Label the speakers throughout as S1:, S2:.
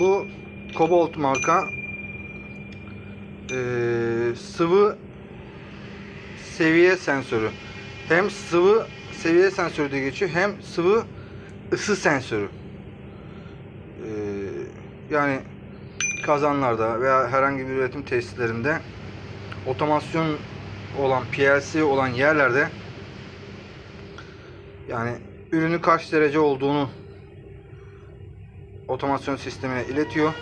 S1: Bu Cobalt marka eee, sıvı seviye sensörü. Hem sıvı seviye sensörü diye geçiyor hem sıvı ısı sensörü. Eee, yani kazanlarda veya herhangi bir üretim tesislerinde otomasyon olan PLC olan yerlerde yani ürünü kaç derece olduğunu otomasyon sistemine iletiyor.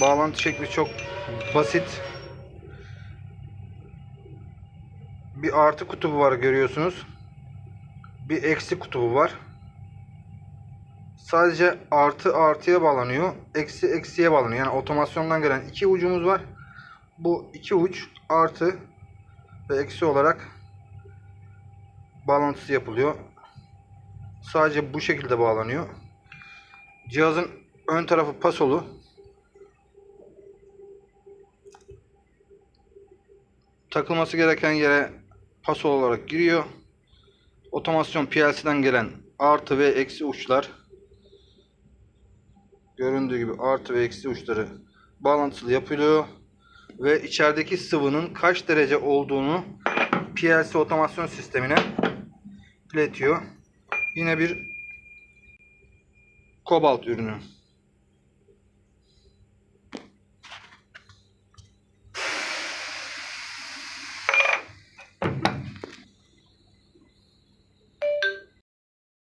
S1: Bağlantı şekli çok basit. Bir artı kutubu var görüyorsunuz. Bir eksi kutubu var. Sadece artı artıya bağlanıyor. Eksi eksiye bağlanıyor. Yani otomasyondan gelen iki ucumuz var. Bu iki uç artı ve eksi olarak bağlantısı yapılıyor. Sadece bu şekilde bağlanıyor. Cihazın ön tarafı pasolu. Takılması gereken yere pasol olarak giriyor. Otomasyon PLC'den gelen artı ve eksi uçlar göründüğü gibi artı ve eksi uçları bağlantılı yapılıyor ve içerideki sıvının kaç derece olduğunu PLC otomasyon sistemine iletiyor. Yine bir kobalt ürünü.